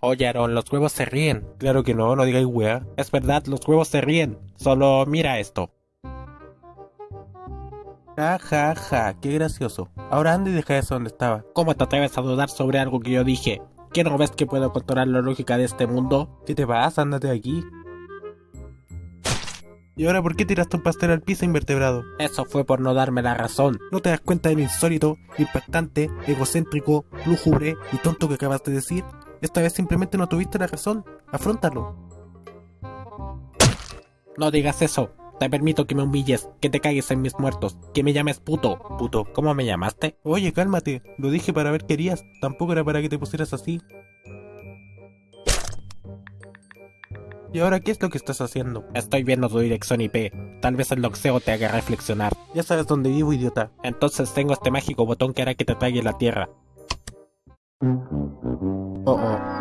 Oye, Aaron, los huevos se ríen. Claro que no, no digáis weá. Es verdad, los huevos se ríen. Solo mira esto. Ja, ja, ja, qué gracioso. Ahora anda y deja eso donde estaba. ¿Cómo te atreves a dudar sobre algo que yo dije? ¿Qué no ves que puedo controlar la lógica de este mundo? ¿Qué te pasa? Ándate de aquí. ¿Y ahora por qué tiraste un pastel al piso invertebrado? Eso fue por no darme la razón. ¿No te das cuenta de lo insólito, impactante, egocéntrico, lúgubre y tonto que acabas de decir? Esta vez simplemente no tuviste la razón. Afróntalo. No digas eso. Te permito que me humilles, que te cagues en mis muertos, que me llames puto. Puto. ¿Cómo me llamaste? Oye, cálmate. Lo dije para ver qué harías. Tampoco era para que te pusieras así. ¿Y ahora qué es lo que estás haciendo? Estoy viendo tu dirección IP. Tal vez el doxeo te haga reflexionar. Ya sabes dónde vivo, idiota. Entonces tengo este mágico botón que hará que te traiga la tierra. Uh-oh.